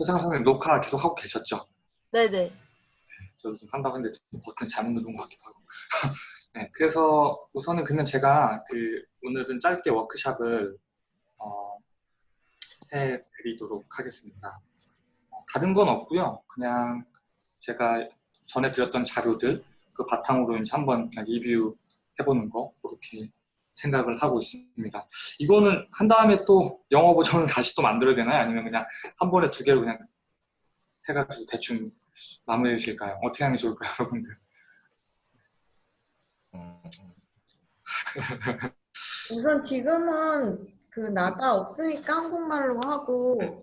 회상 선생님 녹화 계속 하고 계셨죠? 네네. 저도 좀 한다고 했는데 버튼 잘못 누른 것 같기도 하고. 네, 그래서 우선은 그러면 제가 그 오늘은 짧게 워크샵을 어, 해드리도록 하겠습니다. 어, 다른 건 없고요. 그냥 제가 전에 드렸던 자료들 그 바탕으로 이제 한번 그냥 리뷰 해보는 거 그렇게 생각을 하고 있습니다. 이거는 한 다음에 또 영어 버전을 다시 또 만들어야 되나요? 아니면 그냥 한 번에 두 개로 그냥 해가지고 대충 마무리 지을까요? 어떻게 하는 게 좋을까요, 여러분들? 우선 지금은 그 나다 없으니까 한국말로 하고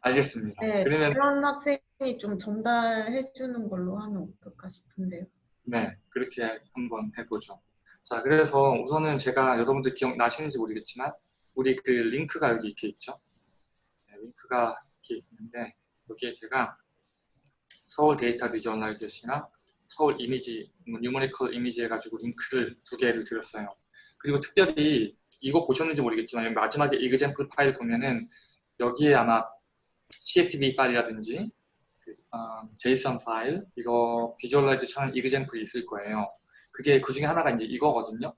알겠습니다. 네, 그러면 그런 학생이 좀 전달해 주는 걸로 하면 어떨까 싶은데요. 네, 그렇게 한번 해보죠. 자, 그래서 우선은 제가 여러분들 기억나시는지 모르겠지만 우리 그 링크가 여기 이렇게 있죠. 네, 링크가 이렇게 있는데 여기에 제가 서울 data visualization이나 서울 이미지, numerical image 해가지고 링크를 두 개를 드렸어요. 그리고 특별히 이거 보셨는지 모르겠지만 마지막에 example 파일 보면은 여기에 아마 CSV 파일이라든지 그, 어, JSON 파일 이거 visualization example이 있을 거예요. 그게 그 중에 하나가 이제 이거거든요.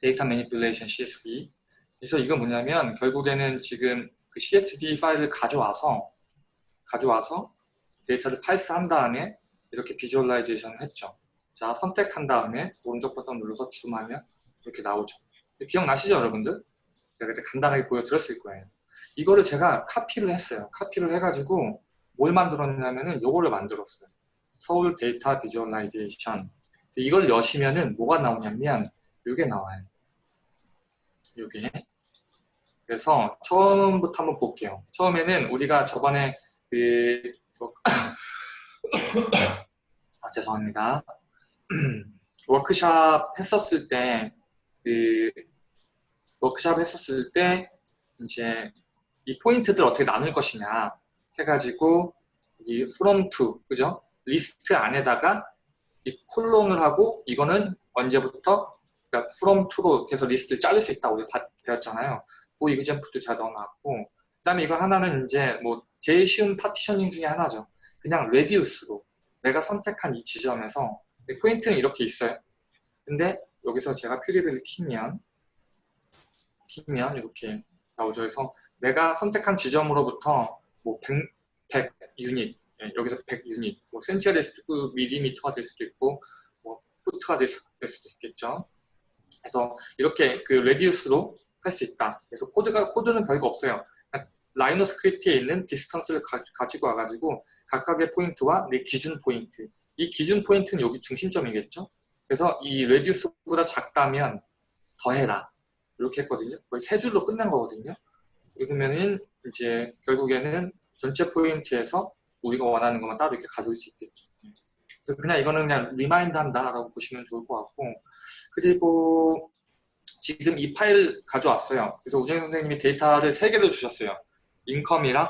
data manipulation CSV. 그래서 이건 뭐냐면 결국에는 지금 그 CSV 파일을 가져와서 가져와서 데이터를 parse한 다음에 이렇게 visualization을 했죠. 자, 선택한 다음에 오른쪽 버튼 눌러서 줌하면 이렇게 나오죠. 기억나시죠, 여러분들? 제가 그때 간단하게 보여드렸을 거예요. 이거를 제가 카피를 했어요. 카피를 해가지고 뭘 만들었냐면은 요거를 만들었어요. 서울 data visualization. 이걸 여시면은 뭐가 나오냐면 이게 나와요. 이게. 그래서 처음부터 한번 볼게요. 처음에는 우리가 저번에 그 아, 죄송합니다. 워크샵 했었을 때, 그, 워크샵 했었을 때, 이제, 이 포인트들 어떻게 나눌 것이냐 해가지고, 이 from 그죠? 리스트 안에다가 이 콜론을 하고, 이거는 언제부터, 그러니까 from to로 해서 리스트를 자를 수 있다고 배웠잖아요. 그 example도 제가 넣어놨고, 그 다음에 이거 하나는 이제 뭐, 제일 쉬운 partitioning 중에 하나죠. 그냥 radius로 내가 선택한 이 지점에서 포인트는 이렇게 있어요. 근데 여기서 제가 퓨리를 키면 키면 이렇게 나오죠. 그래서 내가 선택한 지점으로부터 뭐 100, 100 유닛 예, 여기서 100 유닛 뭐 센치가 될 수도 있고 밀리미터가 될 수도 있고 뭐 foot가 될, 수, 될 수도 있겠죠. 그래서 이렇게 그 radius로 할 수 있다. 그래서 코드가 코드는 별거 없어요. Rhino Script에 있는 distance를 가, 지고 와가지고 각각의 포인트와 내 기준 포인트 이 기준 포인트는 여기 중심점이겠죠 그래서 이 radius보다 작다면 더해라 이렇게 했거든요 거의 세 줄로 끝난 거거든요 그러면은 이제 결국에는 전체 포인트에서 우리가 원하는 것만 따로 이렇게 가져올 수 있겠죠 그래서 그냥 이거는 그냥 remind 한다라고 보시면 좋을 것 같고 그리고 지금 이 파일 가져왔어요 그래서 우정 선생님이 데이터를 세 개를 주셨어요 income이랑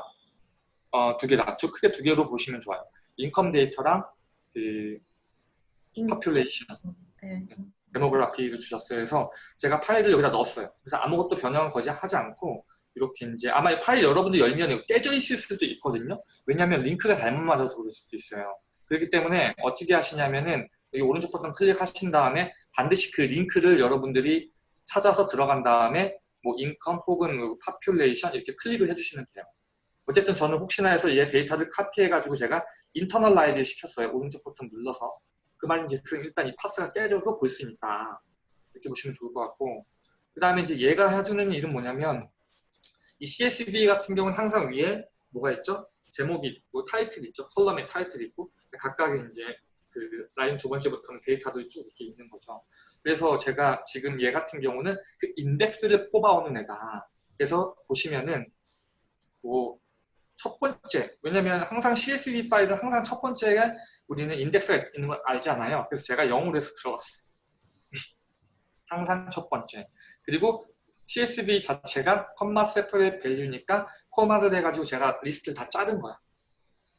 어, 두 개다. 저 크게 두 개로 보시면 좋아요. income 데이터랑 그 population 네. demography를 주셨어요. 그래서 제가 파일을 여기다 넣었어요. 그래서 아무것도 변형을 거의 하지 않고 이렇게 이제 아마 이 파일 여러분들 열면 깨져 있을 수도 있거든요. 왜냐하면 링크가 잘못 맞아서 그럴 수도 있어요. 그렇기 때문에 어떻게 하시냐면은 여기 오른쪽 버튼 클릭하신 다음에 반드시 그 링크를 여러분들이 찾아서 들어간 다음에 뭐 income 혹은 뭐 population 이렇게 클릭을 해주시면 돼요. 어쨌든 저는 혹시나 해서 얘 데이터를 카피해가지고 제가 internalize 시켰어요. 오른쪽 버튼 눌러서. 그 말인즉 일단 이 path가 깨져도 볼 수 있다. 이렇게 보시면 좋을 것 같고 그 다음에 이제 얘가 해주는 일은 뭐냐면 이 CSV 같은 경우는 항상 위에 뭐가 있죠? 제목이 있고 타이틀 있죠? 컬럼에 타이틀 있고 각각의 이제 그 라인 두 번째부터는 데이터도 쭉 이렇게 있는 거죠. 그래서 제가 지금 얘 같은 경우는 그 인덱스를 뽑아오는 애다. 그래서 보시면은 뭐 첫 번째, 왜냐면 항상 CSV 파일은 항상 첫 번째에 우리는 인덱스가 있는 걸 알잖아요. 그래서 제가 0으로 해서 들어갔어요. 항상 첫 번째. 그리고 CSV 자체가 comma separated value니까 코마를 해가지고 제가 리스트를 다 자른 거야.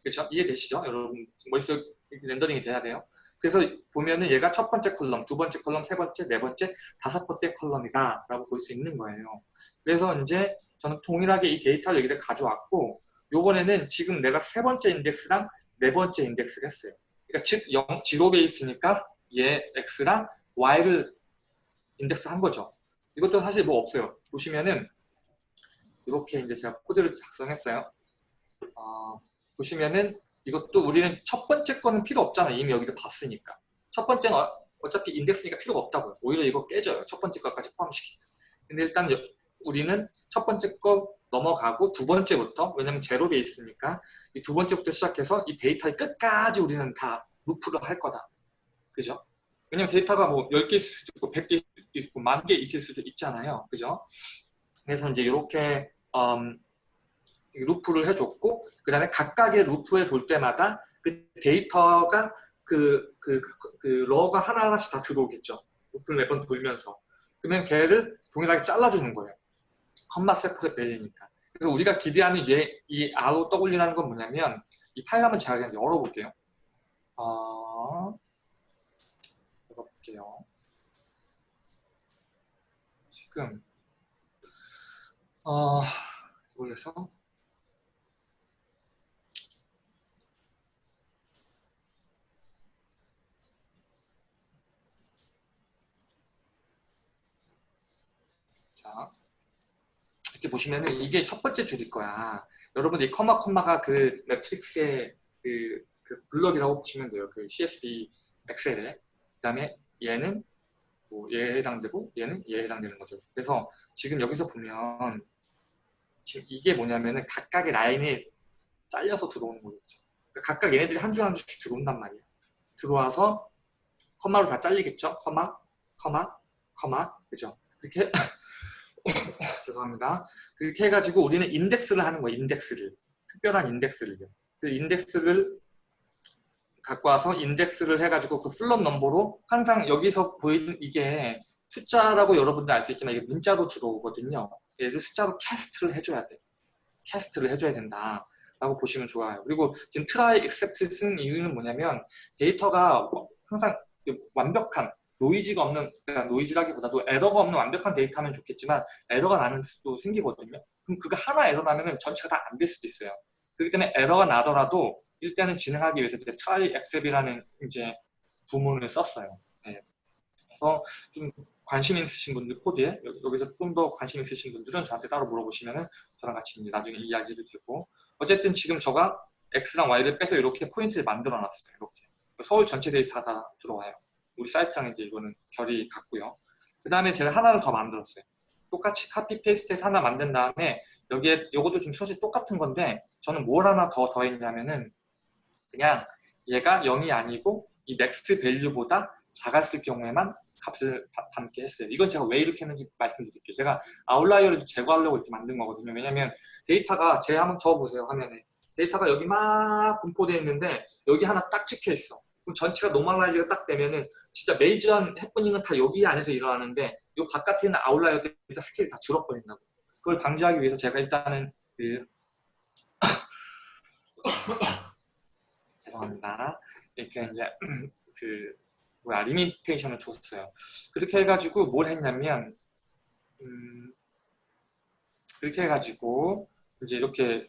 그렇죠? 이해되시죠? 여러분 머릿속 렌더링이 돼야 돼요. 그래서 보면은 얘가 첫 번째 컬럼, 두 번째 컬럼, 세 번째, 네 번째, 다섯 번째 컬럼이다 라고 볼 수 있는 거예요. 그래서 이제 저는 동일하게 이 데이터를 여기를 가져왔고 요번에는 지금 내가 세 번째 인덱스랑 네 번째 인덱스를 했어요. 그러니까 즉 0, zero base니까 얘 x랑 y를 인덱스 한 거죠. 이것도 사실 뭐 없어요. 보시면은 이렇게 이제 제가 코드를 작성했어요. 어, 보시면은 이것도 우리는 첫 번째 거는 필요 없잖아. 이미 여기도 봤으니까. 첫 번째는 어, 어차피 인덱스니까 필요가 없다고요. 오히려 이거 깨져요. 첫 번째 거까지 포함시키면. 근데 일단 여, 우리는 첫 번째 거 넘어가고 두 번째부터 왜냐면 제로 베이스니까 이 두 번째부터 시작해서 이 데이터의 끝까지 우리는 다 루프를 할 거다. 그죠? 왜냐면 데이터가 뭐 10개 있을 수도 있고 100개 있고 만 개 있을 수도 있잖아요. 그죠? 그래서 이제 이렇게 음, 루프를 해줬고 그 다음에 각각의 루프에 돌 때마다 그 데이터가 그, 그, 그, 그 러가 하나하나씩 다 들어오겠죠. 루프를 몇 번 돌면서. 그러면 걔를 동일하게 잘라주는 거예요. 컴마 세프레 벨이니까. 그래서 우리가 기대하는 얘, 이 아로 떠올리라는 건 뭐냐면 이 파일 한번 제가 그냥 열어볼게요. 어, 볼게요. 지금 어, 이거에서 자, 이렇게 보시면은 이게 첫 번째 줄일 거야. 여러분 이 커마 커마가 그 매트릭스의 그, 그 블럭이라고 보시면 돼요. 그 CSV 엑셀에. 그 다음에 얘는 뭐 얘에 해당되고 얘는 얘에 해당되는 거죠. 그래서 지금 여기서 보면 지금 이게 뭐냐면은 각각의 라인에 잘려서 들어오는 거겠죠. 그러니까 각각 얘네들이 한 줄 한 줄씩 들어온단 말이에요. 들어와서 커마로 다 잘리겠죠. 커마, 커마, 커마, 그죠? 이렇게 죄송합니다. 그렇게 해가지고 우리는 인덱스를 하는 거예요. 인덱스를. 특별한 인덱스를요. 그 인덱스를 갖고 와서 인덱스를 해가지고 그 float number로 항상 여기서 보이는 이게 숫자라고 여러분들 알 수 있지만 이게 문자로 들어오거든요. 얘를 숫자로 cast를 해줘야 돼. cast를 해줘야 된다. 라고 보시면 좋아요. 그리고 지금 try except 쓴 이유는 뭐냐면 데이터가 항상 완벽한 노이즈가 없는 그러니까 노이즈라기보다도 에러가 없는 완벽한 데이터면 좋겠지만 에러가 나는 수도 생기거든요. 그럼 그거 하나 에러 나면 전체가 다 안 될 수도 있어요. 그렇기 때문에 에러가 나더라도 일단은 진행하기 위해서 이제 try except이라는 이제 구문을 썼어요. 네. 그래서 좀 관심 있으신 분들 코드에 여기서 좀 더 관심 있으신 분들은 저한테 따로 물어보시면은 저랑 같이 나중에 이야기도 되고 어쨌든 지금 저가 x랑 y를 빼서 이렇게 포인트를 만들어 놨어요. 이렇게 서울 전체 데이터 다 들어와요. 우리 사이트랑 이제 이거는 결이 같고요. 그 다음에 제가 하나를 더 만들었어요. 똑같이 copy paste해서 하나 만든 다음에 여기에 이것도 좀 사실 똑같은 건데 저는 뭘 하나 더 더했냐면은 그냥 얘가 0이 아니고 이 max value보다 작았을 경우에만 값을 담게 했어요. 이건 제가 왜 이렇게 했는지 말씀드릴게요. 제가 아웃라이어를 제거하려고 이렇게 만든 거거든요. 왜냐면 데이터가 제 한번 적어보세요. 화면에. 데이터가 여기 막 분포되어 있는데 여기 하나 딱 찍혀 있어. 그럼 전체가 normalize가 딱 되면은 진짜 메이저한 해프닝은 다 여기 안에서 일어나는데 이 바깥에 있는 outlier 데이터 스케일이 다 줄어버린다고. 그걸 방지하기 위해서 제가 일단은 그 죄송합니다. 이렇게 이제 그 뭐야 limitation을 줬어요. 그렇게 해가지고 뭘 했냐면 음, 그렇게 해가지고 이제 이렇게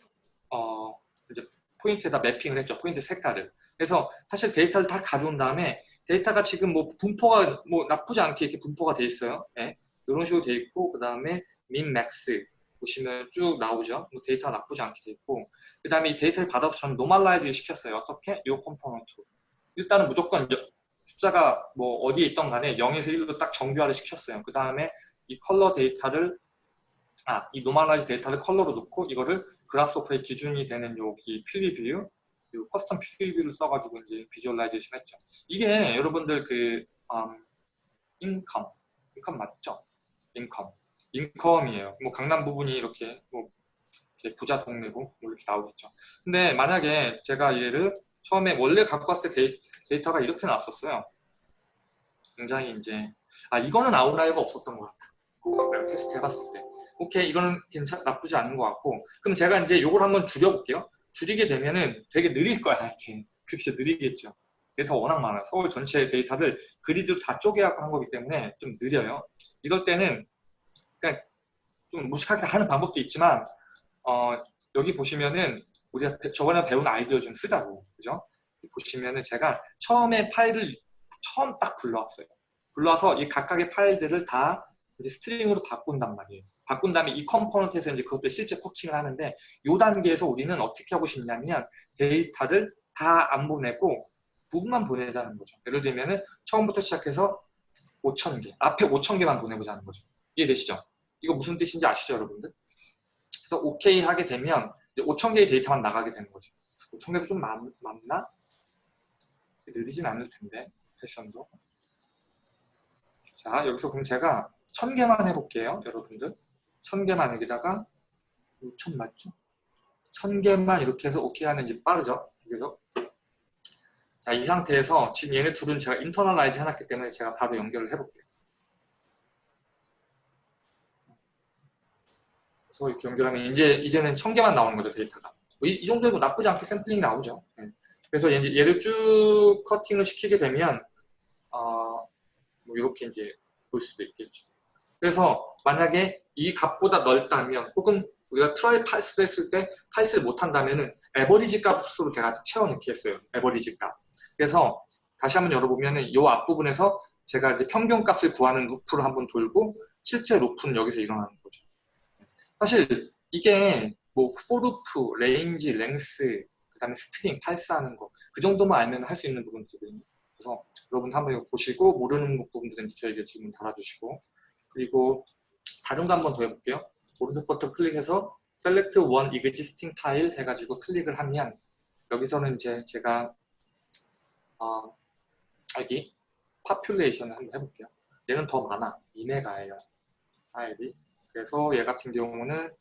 어 이제 포인트에다 매핑을 했죠. 포인트 색깔을. 그래서 사실 데이터를 다 가져온 다음에 데이터가 지금 뭐 분포가 뭐 나쁘지 않게 이렇게 분포가 돼 있어요. 네. 이런 식으로 돼 있고 그 다음에 min max 보시면 쭉 나오죠. 뭐 데이터가 나쁘지 않게 돼 있고 그 다음에 이 데이터를 받아서 저는 normalize 시켰어요. 어떻게? 요 component 일단은 무조건 숫자가 뭐 어디에 있던 간에 0에서 1로 딱 정규화를 시켰어요. 그 다음에 이 컬러 데이터를 아, 이 normalize 데이터를 컬러로 놓고 이거를 Grasshopper의 기준이 되는 여기 preview 이 custom preview를 써가지고 이제 visualization 했죠. 이게 여러분들 그 음, income income 맞죠? income income이에요. 뭐 강남 부분이 이렇게 뭐 이렇게 부자 동네고 뭐 이렇게 나오겠죠. 근데 만약에 제가 얘를 처음에 원래 갖고 왔을 때 데이, 터가 이렇게 나왔었어요. 굉장히 이제 아 이거는 outlier가 없었던 것 같다. 내가 테스트 해봤을 때 오케이 이거는 괜찮 나쁘지 않은 것 같고 그럼 제가 이제 이걸 한번 줄여볼게요. 줄이게 되면은 되게 느릴 거야 이렇게 그렇게 느리겠죠. 데이터 워낙 많아요. 서울 전체 데이터를 그리드로 다 쪼개갖고 한 거기 때문에 좀 느려요. 이럴 때는 그냥 좀 무식하게 하는 방법도 있지만 어, 여기 보시면은 우리가 저번에 배운 아이디어 좀 쓰자고 그죠? 보시면은 제가 처음에 파일을 처음 딱 불러왔어요. 불러와서 이 각각의 파일들을 다 이제 string으로 바꾼단 말이에요. 바꾼 다음에 이 component에서 이제 그것도 실제 cooking을 하는데 이 단계에서 우리는 어떻게 하고 싶냐면 데이터를 다 안 보내고 부분만 보내자는 거죠. 예를 들면은 처음부터 시작해서 5,000개, 앞에 5,000개만 보내보자는 거죠. 이해되시죠? 이거 무슨 뜻인지 아시죠, 여러분들? 그래서 OK 하게 되면 이제 5,000개의 데이터만 나가게 되는 거죠. 5,000개도 좀 많, 많나? 느리진 않을 텐데, 패션도. 자, 여기서 그럼 제가 1000개만 해볼게요, 여러분들. 1000개만 여기다가 5,000 맞죠? 1000개만 이렇게 해서 OK 하면 이제 빠르죠? 그죠? 자, 이 상태에서 지금 얘네 둘은 제가 internalize 해놨기 때문에 제가 바로 연결을 해볼게요. 그래서 이렇게 연결하면 이제 이제는 천 개만 나오는 거죠 데이터가. 이, 이 정도면 나쁘지 않게 샘플링이 나오죠. 네. 그래서 이제 얘를 쭉 커팅을 시키게 되면 어, 뭐 이렇게 이제 볼 수도 있겠죠. 그래서 만약에 이 값보다 넓다면 혹은 우리가 try parse를 했을 때 parse를 못한다면은 average 값으로 제가 채워넣기 했어요. average 값. 그래서 다시 한번 열어보면 은 이 앞부분에서 제가 이제 평균 값을 구하는 루프를 한번 돌고 실제 루프는 여기서 일어나는 거죠. 사실 이게 뭐 for loop, range, length, 그 다음에 string, parse하는 거 그 정도만 알면 할 수 있는 부분들이거든요. 그래서 여러분 한번 보시고 모르는 부분들은 저에게 질문 달아주시고 그리고 다른 거 한 번 더 해볼게요. 오른쪽 버튼 클릭해서 Select One Existing Tile 해가지고 클릭을 하면 여기서는 이제 제가 어, 여기 Population을 한번 해볼게요. 얘는 더 많아. 2메가예요. 파일이. 그래서 얘 같은 경우는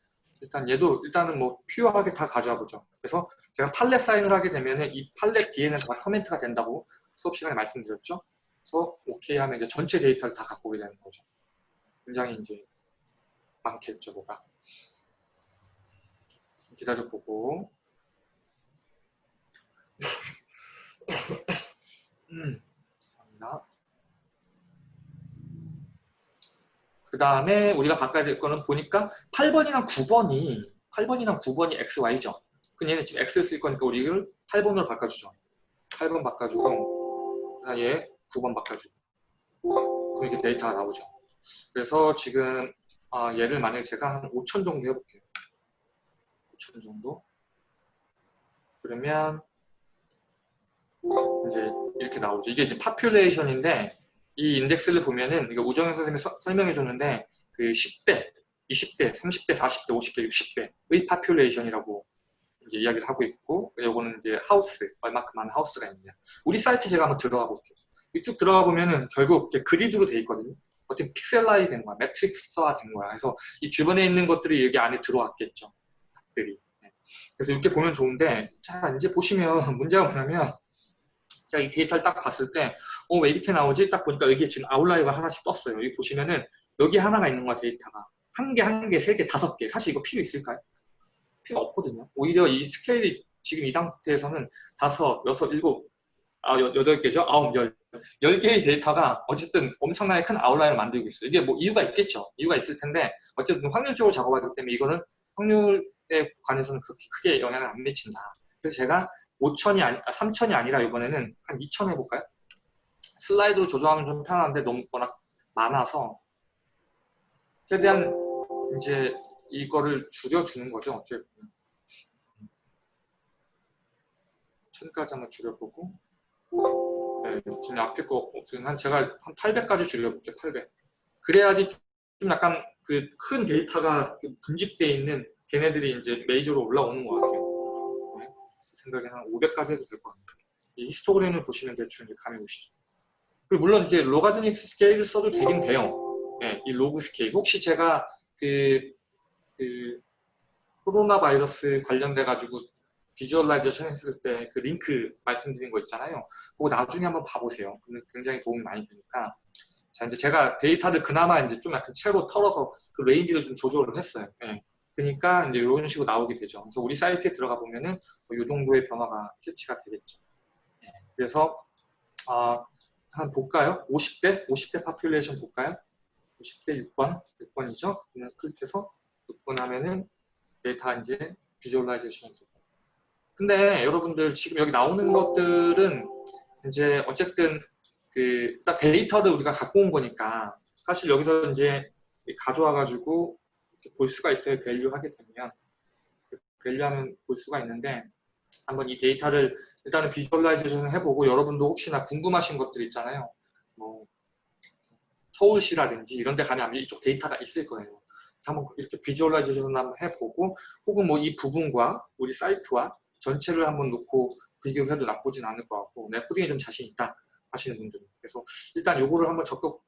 일단 얘도 일단은 뭐 퓨어하게 다 가져와 보죠. 그래서 제가 팔렛 사인을 하게 되면은 이 팔렛 뒤에는 다 커멘트가 된다고 수업 시간에 말씀드렸죠. 그래서 오케이 하면 이제 전체 데이터를 다 갖고 오게 되는 거죠. 굉장히 이제 많겠죠, 뭐가. 기다려보고. 음, 죄송합니다. 그 다음에 우리가 바꿔야 될 거는 보니까 8번이랑 9번이 8번이랑 9번이 XY죠. 그럼 얘는 지금 X를 쓸 거니까 우리를 8번으로 바꿔주죠. 8번 바꿔주고 얘 9번 바꿔주고 그럼 이렇게 데이터가 나오죠. 그래서 지금 아, 얘를 만약에 제가 한 5천 정도 해볼게요. 5천 정도 그러면 이제 이렇게 나오죠. 이게 이제 파퓰레이션인데 이 인덱스를 보면은 이거 우정현 선생님이 서, 설명해 줬는데 그 10대, 20대, 30대, 40대, 50대, 60대의 population이라고 이제 이야기를 하고 있고 요거는 이제 하우스, 얼마큼 많은 house가 있냐. 우리 사이트 제가 한번 들어가 볼게요. 쭉 들어가 보면은 결국 그리드로 돼 있거든요. 어떻게 pixelize 된 거야, 매트릭스화 된 거야. 그래서 이 주변에 있는 것들이 여기 안에 들어왔겠죠. 들이. 네. 그래서 이렇게 보면 좋은데 자 이제 보시면 문제가 뭐냐면 제가 이 데이터를 딱 봤을 때, 어, 왜 이렇게 나오지? 딱 보니까 여기 지금 outlier가 하나씩 떴어요. 여기 보시면은, 여기 하나가 있는 거야, 데이터가. 한 개, 한 개, 세 개, 다섯 개. 사실 이거 필요 있을까요? 필요 없거든요. 오히려 이 스케일이 지금 이 상태에서는 다섯, 여섯, 일곱, 아, 여, 여덟 개죠? 아홉, 열. 열 개의 데이터가 어쨌든 엄청나게 큰 아웃라인을 만들고 있어요. 이게 뭐 이유가 있겠죠. 이유가 있을 텐데, 어쨌든 확률적으로 작업하기 때문에 이거는 확률에 관해서는 그렇게 크게 영향을 안 미친다. 그래서 제가 5천이 아니, 3천이 아니라 이번에는 한 2천 해볼까요? 슬라이드로 조정하면 좀 편한데 너무 워낙 많아서 최대한 이제 이거를 줄여주는 거죠. 어떻게 보면. 천까지 한번 줄여보고 네, 지금 앞에 거 지금 한 제가 한 800까지 줄여볼게요. 800. 그래야지 좀 약간 그 큰 데이터가 분집되어 있는 걔네들이 이제 메이저로 올라오는 것 같아요. 생각에 한 500까지 해도 될 것 같아요. 이 히스토그램을 보시면 대충 이제 감이 오시죠. 그리고 물론 이제 logarithmic scale을 써도 되긴 돼요. 네, 이 로그 스케일. 혹시 제가 그, 그 코로나 바이러스 관련돼 가지고 visualization 했을 때 그 링크 말씀드린 거 있잖아요. 그거 나중에 한번 봐보세요. 굉장히 도움이 많이 되니까. 자, 이제 제가 데이터를 그나마 이제 좀 약간 채로 털어서 그 range를 좀 조절을 했어요. 네. 그러니까 이제 이런 식으로 나오게 되죠. 그래서 우리 사이트에 들어가 보면은 뭐이 정도의 변화가 캐치가 되겠죠. 네. 그래서 아, 한 볼까요? 50대? 50대 population 볼까요? 50대 6번, 6번이죠? 그냥 클릭해서 6번 하면은 데이터 이제 visualization이 되고 근데 여러분들 지금 여기 나오는 것들은 이제 어쨌든 그 딱 데이터를 우리가 갖고 온 거니까 사실 여기서 이제 가져와 가지고 볼 수가 있어요. value 하게 되면 value하면 볼 수가 있는데 한번 이 데이터를 일단은 visualization을 해보고 여러분도 혹시나 궁금하신 것들 있잖아요. 뭐 서울시라든지 이런 데 가면 이쪽 데이터가 있을 거예요. 한번 이렇게 visualization을 한번 해보고 혹은 뭐 이 부분과 우리 사이트와 전체를 한번 놓고 비교해도 나쁘진 않을 것 같고 내 코딩에 좀 자신 있다 하시는 분들은 그래서 일단 요거를 한번 적극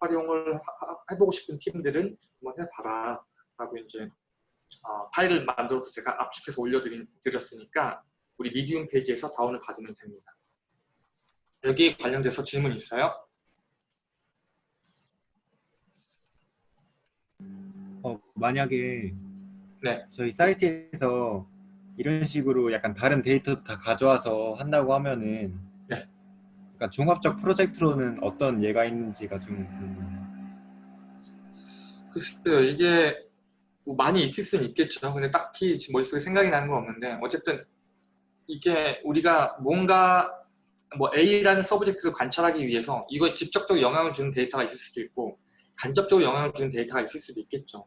활용을 하- 해보고 싶은 팀들은 한번 해봐라 라고 이제 어, 파일을 만들어서 제가 압축해서 올려드렸으니까 우리 미디움 페이지에서 다운을 받으면 됩니다. 여기 관련돼서 질문 있어요? 어, 만약에 네. 저희 사이트에서 이런 식으로 약간 다른 데이터 다 가져와서 한다고 하면은 네. 약간 종합적 프로젝트로는 어떤 예가 있는지가 좀. 글쎄요 이게 뭐 많이 있을 수는 있겠죠. 근데 딱히 지금 머릿속에 생각이 나는 건 없는데 어쨌든 이게 우리가 뭔가 뭐 A라는 서브젝트를 관찰하기 위해서 이거 직접적으로 영향을 주는 데이터가 있을 수도 있고 간접적으로 영향을 주는 데이터가 있을 수도 있겠죠.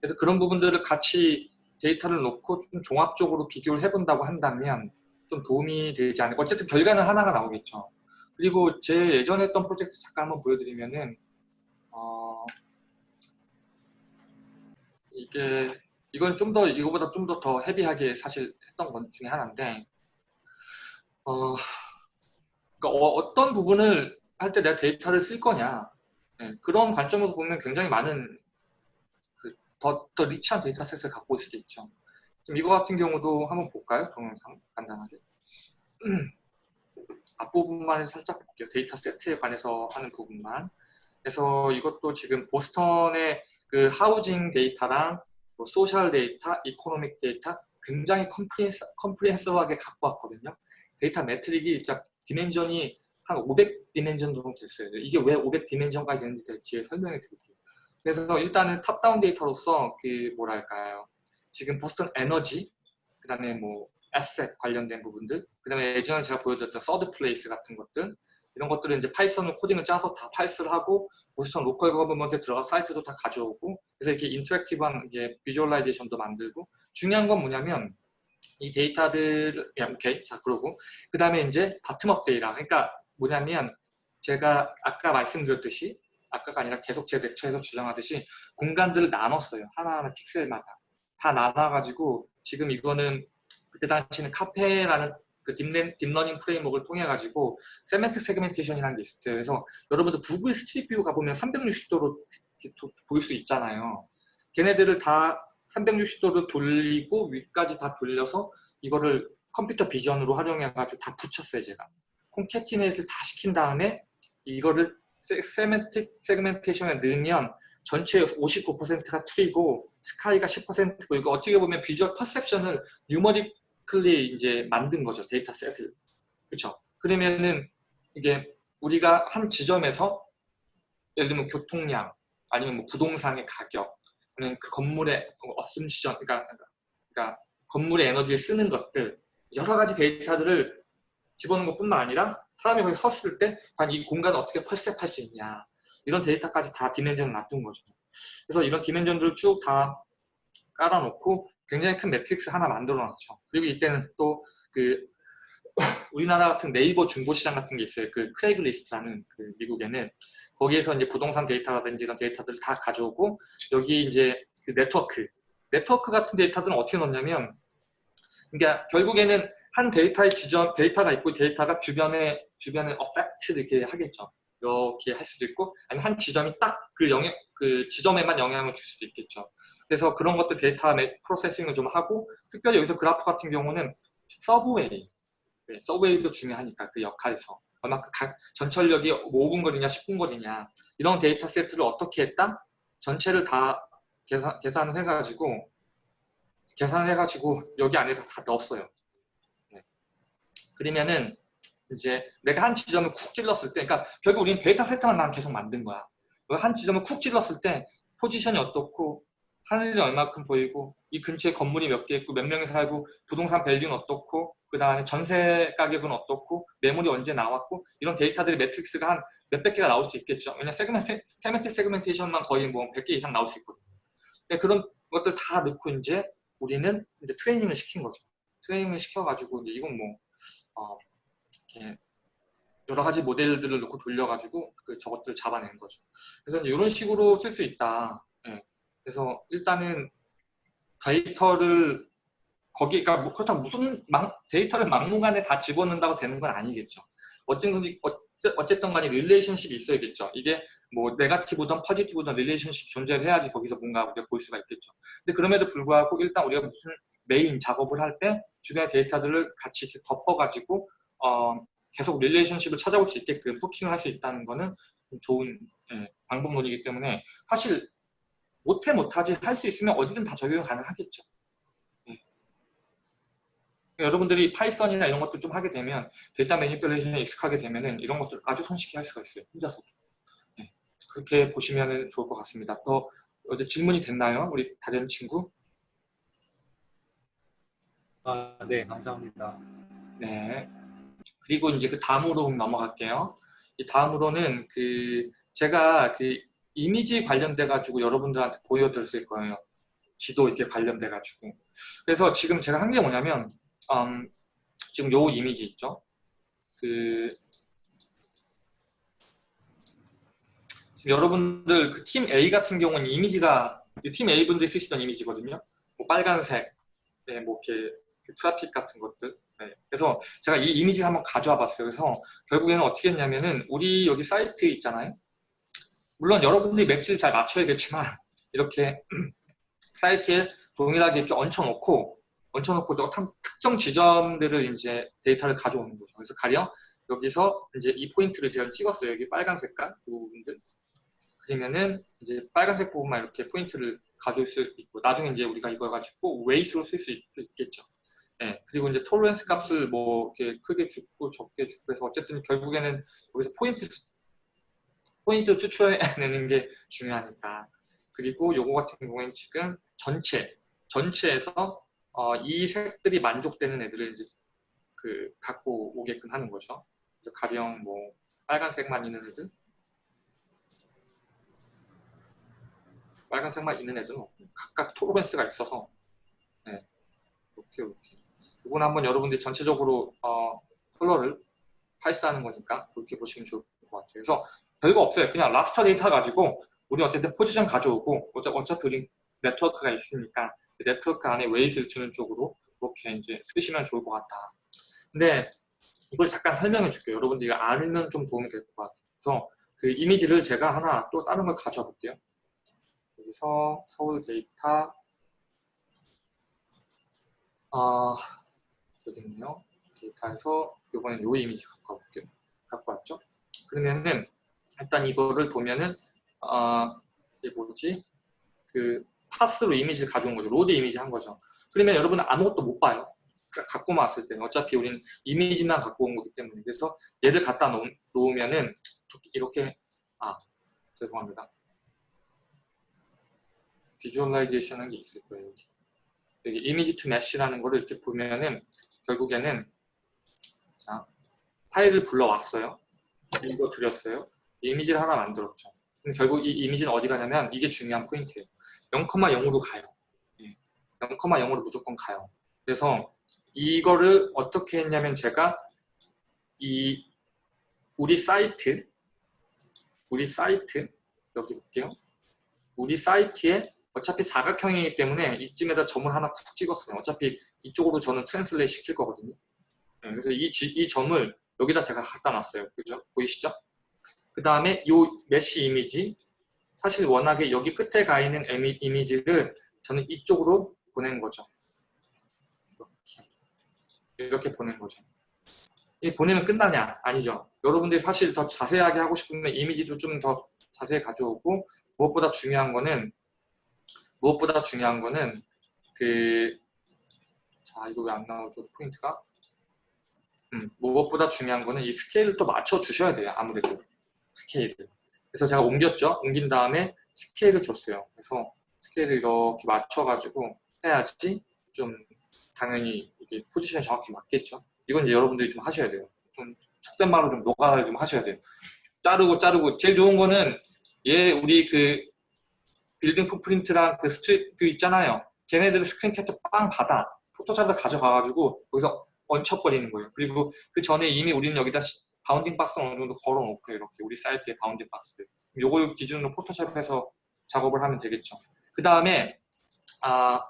그래서 그런 부분들을 같이 데이터를 놓고 좀 종합적으로 비교를 해본다고 한다면 좀 도움이 되지 않을까. 어쨌든 결과는 하나가 나오겠죠. 그리고 제 예전에 했던 프로젝트 잠깐 한번 보여드리면은 어, 이게 이건 좀 더 이거보다 좀 더 더 heavy하게 사실 했던 것 중에 하나인데 어, 그러니까 어떤 부분을 할 때 내가 데이터를 쓸 거냐 네, 그런 관점에서 보면 굉장히 많은 그 더, 더 rich한 dataset을 갖고 있을 수도 있죠. 지금 이거 같은 경우도 한번 볼까요? 동영상 간단하게. 앞부분만 살짝 볼게요. 데이터 세트에 관해서 하는 부분만. 그래서 이것도 지금 보스턴의 그 housing 데이터랑 뭐 social 데이터, economic 데이터 굉장히 comprehensive, comprehensive하게 갖고 왔거든요. 데이터 matrix가 딱 dimension이 한 500 dimension 정도 됐어요. 이게 왜 500 dimension까지 되는지 뒤에 설명해 드릴게요. 그래서 일단은 top-down 데이터로서 그 뭐랄까요. 지금 보스턴 에너지, 그 다음에 뭐 asset 관련된 부분들, 그 다음에 예전에 제가 보여드렸던 third place 같은 것들 이런 것들은 이제 Python으로 코딩을 짜서 다 parse를 하고 보스턴 local government에 들어가 사이트도 다 가져오고 그래서 이렇게 interactive한 이게 visualization도 만들고 중요한 건 뭐냐면 이 데이터들 야, 오케이. 자 그러고. 그 다음에 이제 bottom-up 데이터 그러니까 뭐냐면 제가 아까 말씀드렸듯이 아까가 아니라 계속 제 lecture에서 주장하듯이 공간들을 나눴어요 하나하나 픽셀마다 다 나눠가지고 지금 이거는 그때 당시는 Caffe라는 그 deep learning framework를 통해 가지고 semantic segmentation이라는 게 있어요. 그래서 여러분들 Google Street View 가보면 360도로 보일 수 있잖아요. 걔네들을 다 360도로 돌리고 위까지 다 돌려서 이거를 computer vision으로 활용해 가지고 다 붙였어요, 제가. concatenate를 다 시킨 다음에 이거를 semantic segmentation에 넣으면 전체 59%가 tree고 sky가 10%고 이거 어떻게 보면 visual perception을 numerically 이제 만든 거죠 dataset을. 그렇죠 그러면은 이게 우리가 한 지점에서 예를 들면 교통량 아니면 뭐 부동산의 가격 아니면 그 건물의 어슴 시전 그러니까, 그러니까 건물의 에너지를 쓰는 것들 여러 가지 데이터들을 집어넣은 것뿐만 아니라 사람이 거기 섰을 때 과연 이 공간을 어떻게 percept할 수 있냐 이런 데이터까지 다 dimension을 놔둔 거죠. 그래서 이런 dimension들을 쭉 다 깔아놓고 굉장히 큰 매트릭스 하나 만들어 놨죠. 그리고 이때는 또 그 우리나라 같은 네이버 중고시장 같은 게 있어요. 그 Craigslist라는 그 미국에는 거기에서 이제 부동산 데이터라든지 이런 데이터들을 다 가져오고 여기 이제 그 네트워크 네트워크 같은 데이터들은 어떻게 넣냐면 그러니까 결국에는 한 데이터의 지점 데이터가 있고 데이터가 주변에 주변에 affect 이렇게 하겠죠. 이렇게 할 수도 있고 아니면 한 지점이 딱 그 영향 그 지점에만 영향을 줄 수도 있겠죠. 그래서 그런 것들 데이터 processing을 좀 하고 특별히 여기서 그래프 같은 경우는 subway 네, subway도 중요하니까 그 역할에서 얼마큼 각 전철역이 5분 거리냐 10분 거리냐 이런 데이터 세트를 어떻게 했다? 전체를 다 계산, 계산을 해가지고 계산을 해가지고 여기 안에 다 다 넣었어요. 네. 그러면은 이제 내가 한 지점을 쿡 찔렀을 때, 그러니까 결국 우리는 데이터 세트만 난 계속 만든 거야. 한 지점을 쿡 찔렀을 때 포지션이 어떻고 하늘이 얼마큼 보이고 이 근처에 건물이 몇 개 있고 몇 명이 살고 부동산 value는 어떻고 그 다음에 전세 가격은 어떻고 매물이 언제 나왔고 이런 데이터들이 매트릭스가 한 몇백 개가 나올 수 있겠죠. 왜냐면 segmen, semantic segmentation만 거의 뭐 100개 이상 나올 수 있거든요. 근데 그런 것들 다 넣고 이제 우리는 이제 트레이닝을 시킨 거죠. 트레이닝을 시켜가지고 이제 이건 뭐 어, 이렇게 여러 가지 모델들을 놓고 돌려가지고 그 저것들을 잡아내는 거죠. 그래서 이런 식으로 쓸 수 있다. 예. 그래서 일단은 데이터를 거기 그러니까 뭐 그렇다고 무슨 막, 데이터를 막무가내 다 집어넣는다고 되는 건 아니겠죠. 어쨌든 어쨌든 간에 relationship이 있어야겠죠. 이게 뭐 네가티브든 포지티브든 relationship 존재를 해야지 거기서 뭔가 우리가 볼 수가 있겠죠. 근데 그럼에도 불구하고 일단 우리가 무슨 메인 작업을 할 때 주변의 데이터들을 같이 이렇게 덮어가지고 어, 계속 relationship을 찾아볼 수 있게끔 hooking을 할 수 있다는 거는 좋은 예, 방법론이기 때문에 사실 못해 못하지 할 수 있으면 어디든 다 적용 가능하겠죠. 예. 여러분들이 Python이나 이런 것도 좀 하게 되면 데이터 manipulation에 익숙하게 되면 이런 것들 아주 손쉽게 할 수가 있어요. 혼자서도. 예. 그렇게 보시면 좋을 것 같습니다. 또 어제 질문이 됐나요? 우리 다른 친구? 아, 네, 감사합니다. 네. 그리고 이제 그 다음으로 넘어갈게요. 이 다음으로는 그 제가 그 이미지 관련돼 가지고 여러분들한테 보여드렸을 거예요. 지도 이렇게 관련돼 가지고. 그래서 지금 제가 한 게 뭐냐면 음, 지금 요 이미지 있죠. 그 여러분들 그 팀 A 같은 경우는 이미지가 팀 A 분들이 쓰시던 이미지거든요. 뭐 빨간색, 네, 뭐 이렇게 그 트래픽 같은 것들. 네. 그래서 제가 이 이미지를 한번 가져와 봤어요. 그래서 결국에는 어떻게 했냐면은 우리 여기 사이트 있잖아요. 물론 여러분들이 매치를 잘 맞춰야겠지만 이렇게 사이트에 동일하게 이렇게 얹혀놓고 얹혀놓고 특정 지점들을 이제 데이터를 가져오는 거죠. 그래서 가령 여기서 이제 이 포인트를 제가 찍었어요. 여기 빨간 색깔 부분들. 그러면은 이제 빨간색 부분만 이렇게 포인트를 가져올 수 있고 나중에 이제 우리가 이걸 가지고 웨이스로 쓸 수 있겠죠. 예, 그리고 이제 tolerance 값을 뭐 이렇게 크게 주고 적게 주고 해서 어쨌든 결국에는 여기서 포인트 포인트 추출해내는 게 중요하니까. 그리고 요거 같은 경우에는 지금 전체 전체에서 어, 이 색들이 만족되는 애들을 이제 그 갖고 오게끔 하는 거죠. 그래서 가령 뭐 빨간색만 있는 애들, 빨간색만 있는 애들은 각각 톨렌스가 있어서 네, 이렇게 이렇게 이건 한번 여러분들이 전체적으로 어, 컬러를 parse하는 거니까 그렇게 보시면 좋을 것 같아요. 그래서 별거 없어요. 그냥 raster 데이터 가지고 우리 어쨌든 포지션 가져오고 어차피 우리 네트워크가 있으니까 그 네트워크 안에 weights를 주는 쪽으로 그렇게 이제 쓰시면 좋을 것 같다. 근데 이걸 잠깐 설명해 줄게요. 여러분들이 알면 좀 도움이 될 것 같아요. 그래서 그 이미지를 제가 하나 또 다른 걸 가져와 볼게요. 여기서 서울 데이터 아 있네요. 데이터에서 이번엔 요 이미지 갖고 와볼게요. 갖고 왔죠? 그러면은 일단 이거를 보면은 어, 이게 뭐지? 그 path로 이미지를 가져온 거죠. load image 한 거죠. 그러면 여러분은 아무것도 못 봐요. 그러니까 갖고 왔을 때는 어차피 우리는 이미지만 갖고 온 거기 때문에 그래서 얘를 갖다 놓, 놓으면은 이렇게 아 죄송합니다. visualization 한게 있을 거예요. 여기 image to mesh라는 거를 이렇게 보면은 결국에는 자 파일을 불러왔어요. 이거 드렸어요. 이미지를 하나 만들었죠. 그럼 결국 이 이미지는 어디 가냐면 이게 중요한 포인트예요. 0,0으로 가요. 0,0으로 예. 무조건 가요. 그래서 이거를 어떻게 했냐면 제가 이 우리 사이트 우리 사이트 여기 볼게요. 우리 사이트에 어차피 사각형이기 때문에 이쯤에다 점을 하나 쿡 찍었어요. 어차피 이쪽으로 저는 translate 시킬 거거든요. 네, 그래서 이, 이 점을 여기다 제가 갖다 놨어요. 그죠? 보이시죠? 그 다음에 이 mesh 이미지 사실 워낙에 여기 끝에 가 있는 이미지를 저는 이쪽으로 보낸 거죠. 이렇게, 이렇게 보낸 거죠. 이 보내면 끝나냐? 아니죠. 여러분들이 사실 더 자세하게 하고 싶으면 이미지도 좀 더 자세히 가져오고 무엇보다 중요한 거는 무엇보다 중요한 거는 그 자 이거 왜 안 나오죠 포인트가 음, 무엇보다 중요한 거는 이 스케일을 또 맞춰 주셔야 돼요. 아무래도 스케일을. 그래서 제가 옮겼죠. 옮긴 다음에 스케일을 줬어요. 그래서 스케일을 이렇게 맞춰 가지고 해야지 좀 당연히 이게 포지션이 정확히 맞겠죠. 이건 이제 여러분들이 좀 하셔야 돼요. 좀 속된 말로 좀 노가다를 좀 하셔야 돼요. 자르고 자르고 제일 좋은 거는 얘 우리 그 빌딩 footprint랑 그 street view 있잖아요. 걔네들 스크린 캡처 빵 받아 포토샵에서 가져가가지고 거기서 얹혀버리는 거예요. 그리고 그 전에 이미 우리는 여기다 시- bounding box 어느 정도 걸어놓고요. 이렇게 우리 사이트에 bounding box를. 요걸 기준으로 포토샵에서 작업을 하면 되겠죠. 그 다음에 아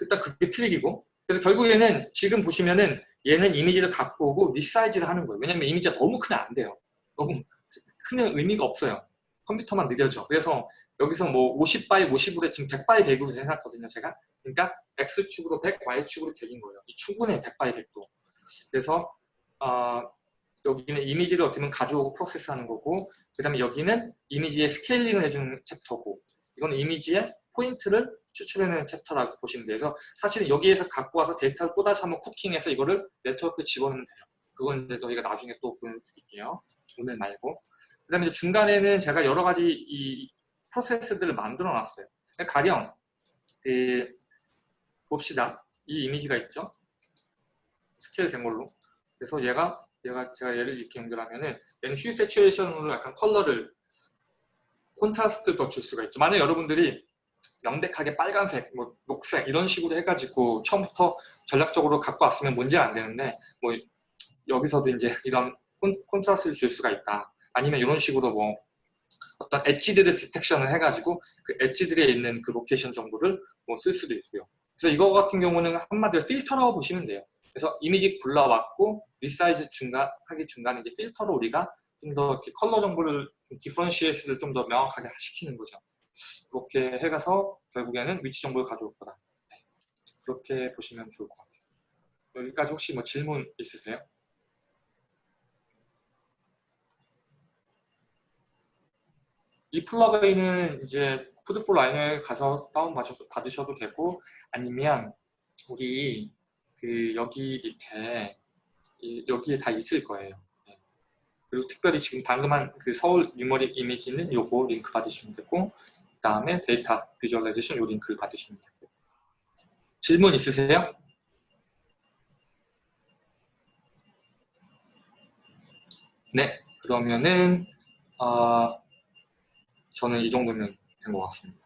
일단 그게 트릭이고 그래서 결국에는 지금 보시면은 얘는 이미지를 갖고 오고 resize를 하는 거예요. 왜냐면 이미지가 너무 크면 안 돼요. 너무 크면 의미가 없어요. 컴퓨터만 느려져. 그래서 여기서 뭐 50 by 50으로 지금 100 by 100으로 해놨거든요. 제가. 그러니까 X축으로 100, Y축으로 100인 거예요. 이 충분해 100 by 100도. 그래서 어, 여기는 이미지를 어떻게 보면 가져오고 process하는 거고 그 다음에 여기는 이미지의 scaling을 해주는 chapter고 이거는 이미지의 포인트를 추출해내는 chapter라고 보시면. 그래서 사실은 여기에서 갖고 와서 데이터를 또 다시 한번 cooking해서 이거를 네트워크에 집어넣으면 돼요. 그건 이제 저희가 나중에 또 보여드릴게요. 오늘 말고. 그 다음에 중간에는 제가 여러 가지 이 프로세스들을 만들어 놨어요. 가령 그 봅시다. 이 이미지가 있죠. 스케일 된 걸로. 그래서 얘가 얘가 제가 얘를 이렇게 연결하면은 얘는 휴 세츄에이션으로 약간 컬러를 콘트라스트를 더 줄 수가 있죠. 만약 여러분들이 명백하게 빨간색, 뭐 녹색 이런 식으로 해가지고 처음부터 전략적으로 갖고 왔으면 문제가 안 되는데 뭐 여기서도 이제 이런 콘, 콘트라스트를 줄 수가 있다. 아니면 이런 식으로 뭐 어떤 edge들을 detection을 해가지고 그 edge들에 있는 그 location 정보를 뭐 쓸 수도 있고요. 그래서 이거 같은 경우는 한마디로 필터라고 보시면 돼요. 그래서 이미지 불러왔고 resize 중간 하기 중간에 이제 필터로 우리가 좀 더 컬러 정보를 differentiate를 좀 더 명확하게 시키는 거죠. 그렇게 해가서 결국에는 위치 정보를 가져올 거다. 네. 그렇게 보시면 좋을 것 같아요. 여기까지 혹시 뭐 질문 있으세요? 이 plugin은 이제 Food4Rhino를 가서 다운 받으셔도 되고 아니면 우리 그 여기 밑에 이- 여기에 다 있을 거예요. 네. 그리고 특별히 지금 방금 한 그 서울 numeric 이미지는 요거 링크 받으시면 되고 그 다음에 데이터 visualization 요 링크를 받으시면 되고 질문 있으세요? 네, 그러면은 어, 저는 이 정도면 된 것 같습니다.